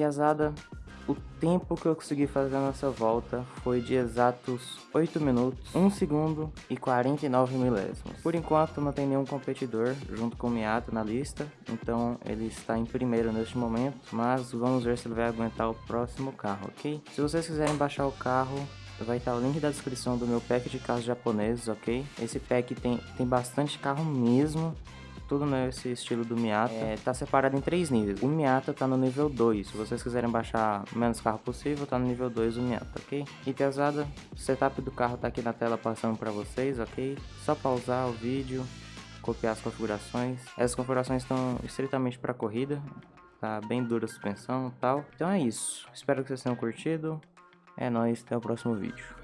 Piazada, o tempo que eu consegui fazer nessa volta foi de exatos 8 minutos, 1 segundo e 49 milésimos. Por enquanto não tem nenhum competidor junto com o Miata na lista, então ele está em primeiro neste momento, mas vamos ver se ele vai aguentar o próximo carro, ok? Se vocês quiserem baixar o carro, vai estar o link da descrição do meu pack de carros japoneses, ok? Esse pack tem, tem bastante carro mesmo, tudo nesse estilo do Miata. É, tá separado em três níveis. O Miata tá no nível 2. Se vocês quiserem baixar o menos carro possível, tá no nível 2 o Miata, ok? E pesada, o setup do carro tá aqui na tela passando para vocês, ok? Só pausar o vídeo, copiar as configurações. Essas configurações estão estritamente para corrida. Tá bem dura a suspensão e tal. Então é isso. Espero que vocês tenham curtido. É nóis, até o próximo vídeo.